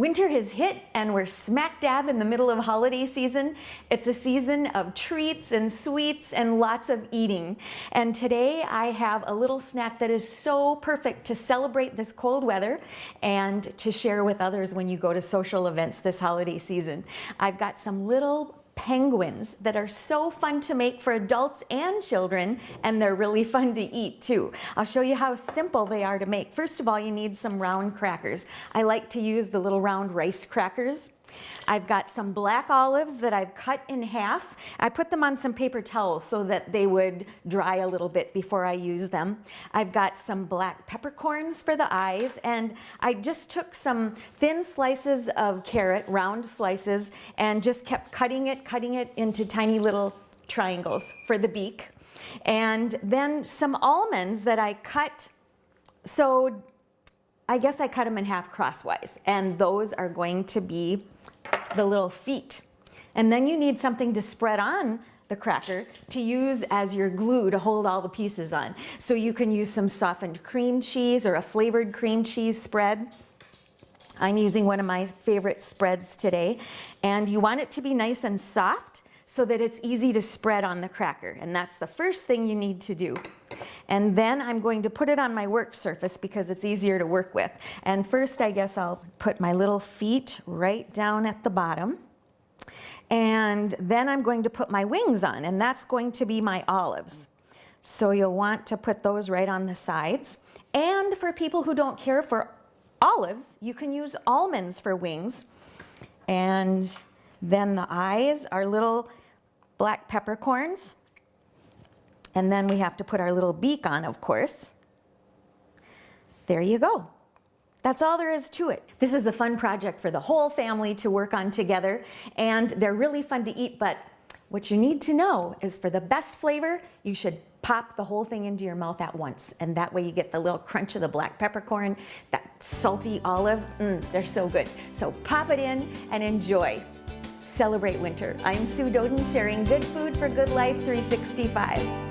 Winter has hit and we're smack dab in the middle of holiday season. It's a season of treats and sweets and lots of eating. And today I have a little snack that is so perfect to celebrate this cold weather and to share with others when you go to social events this holiday season. I've got some little penguins that are so fun to make for adults and children and they're really fun to eat too. I'll show you how simple they are to make. First of all you need some round crackers. I like to use the little round rice crackers. I've got some black olives that I've cut in half. I put them on some paper towels so that they would dry a little bit before I use them. I've got some black peppercorns for the eyes and I just took some thin slices of carrot, round slices, and just kept cutting it, cutting it into tiny little triangles for the beak. And then some almonds that I cut so I guess I cut them in half crosswise and those are going to be the little feet. And then you need something to spread on the cracker to use as your glue to hold all the pieces on. So you can use some softened cream cheese or a flavored cream cheese spread. I'm using one of my favorite spreads today. And you want it to be nice and soft so that it's easy to spread on the cracker. And that's the first thing you need to do. And then I'm going to put it on my work surface because it's easier to work with. And first, I guess I'll put my little feet right down at the bottom. And then I'm going to put my wings on, and that's going to be my olives. So you'll want to put those right on the sides. And for people who don't care for olives, you can use almonds for wings. And then the eyes are little black peppercorns. And then we have to put our little beak on, of course. There you go. That's all there is to it. This is a fun project for the whole family to work on together and they're really fun to eat but what you need to know is for the best flavor you should pop the whole thing into your mouth at once and that way you get the little crunch of the black peppercorn, that salty olive, mm, they're so good. So pop it in and enjoy celebrate winter. I'm Sue Doden sharing good food for good life 365.